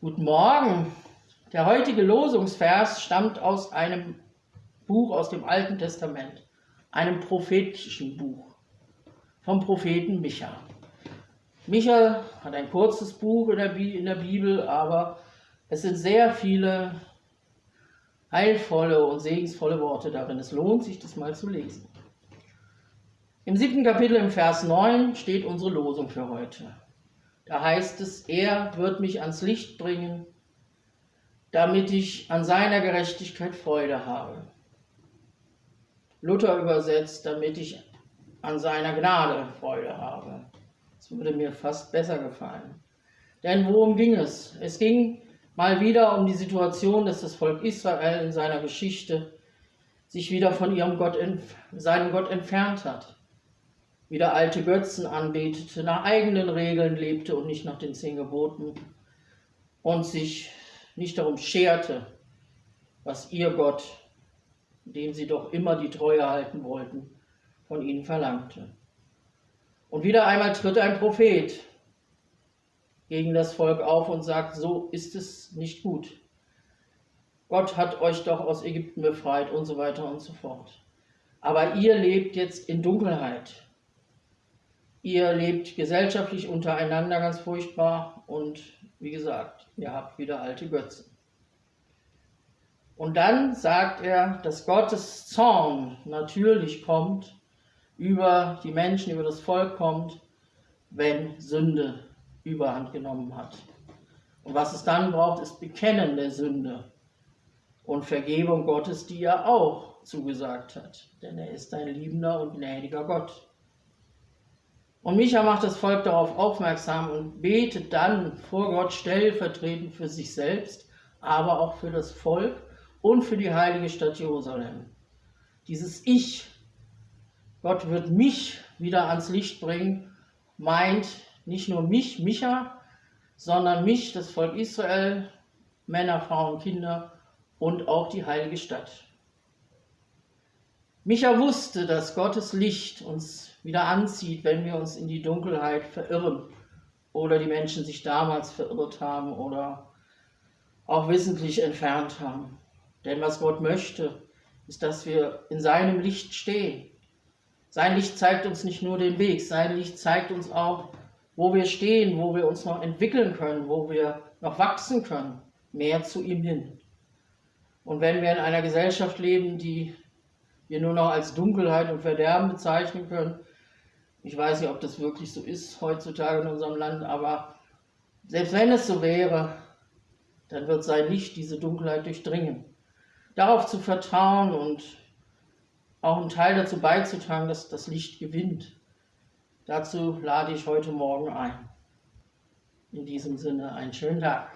Guten Morgen. Der heutige Losungsvers stammt aus einem Buch aus dem Alten Testament, einem prophetischen Buch vom Propheten Micha. Micha hat ein kurzes Buch in der, Bibel, aber es sind sehr viele heilvolle und segensvolle Worte darin. Es lohnt sich, das mal zu lesen. Im siebten Kapitel im Vers 9 steht unsere Losung für heute. Da heißt es, er wird mich ans Licht bringen, damit ich an seiner Gerechtigkeit Freude habe. Luther übersetzt, damit ich an seiner Gnade Freude habe. Das würde mir fast besser gefallen. Denn worum ging es? Es ging mal wieder um die Situation, dass das Volk Israel in seiner Geschichte sich wieder von ihrem Gott, seinem Gott entfernt hat wieder alte Götzen anbetete, nach eigenen Regeln lebte und nicht nach den zehn Geboten und sich nicht darum scherte, was ihr Gott, dem sie doch immer die Treue halten wollten, von ihnen verlangte. Und wieder einmal tritt ein Prophet gegen das Volk auf und sagt, so ist es nicht gut. Gott hat euch doch aus Ägypten befreit und so weiter und so fort. Aber ihr lebt jetzt in Dunkelheit. Ihr lebt gesellschaftlich untereinander ganz furchtbar und wie gesagt, ihr habt wieder alte Götzen. Und dann sagt er, dass Gottes Zorn natürlich kommt, über die Menschen, über das Volk kommt, wenn Sünde überhand genommen hat. Und was es dann braucht, ist Bekennen der Sünde und Vergebung Gottes, die er auch zugesagt hat. Denn er ist ein liebender und gnädiger Gott. Und Micha macht das Volk darauf aufmerksam und betet dann vor Gott stellvertretend für sich selbst, aber auch für das Volk und für die heilige Stadt Jerusalem. Dieses Ich, Gott wird mich wieder ans Licht bringen, meint nicht nur mich, Micha, sondern mich, das Volk Israel, Männer, Frauen, Kinder und auch die heilige Stadt. Micha wusste, dass Gottes Licht uns wieder anzieht, wenn wir uns in die Dunkelheit verirren oder die Menschen sich damals verirrt haben oder auch wissentlich entfernt haben. Denn was Gott möchte, ist, dass wir in seinem Licht stehen. Sein Licht zeigt uns nicht nur den Weg, sein Licht zeigt uns auch, wo wir stehen, wo wir uns noch entwickeln können, wo wir noch wachsen können, mehr zu ihm hin. Und wenn wir in einer Gesellschaft leben, die wir nur noch als Dunkelheit und Verderben bezeichnen können. Ich weiß nicht, ob das wirklich so ist heutzutage in unserem Land, aber selbst wenn es so wäre, dann wird sein Licht diese Dunkelheit durchdringen. Darauf zu vertrauen und auch einen Teil dazu beizutragen, dass das Licht gewinnt. Dazu lade ich heute Morgen ein. In diesem Sinne einen schönen Tag.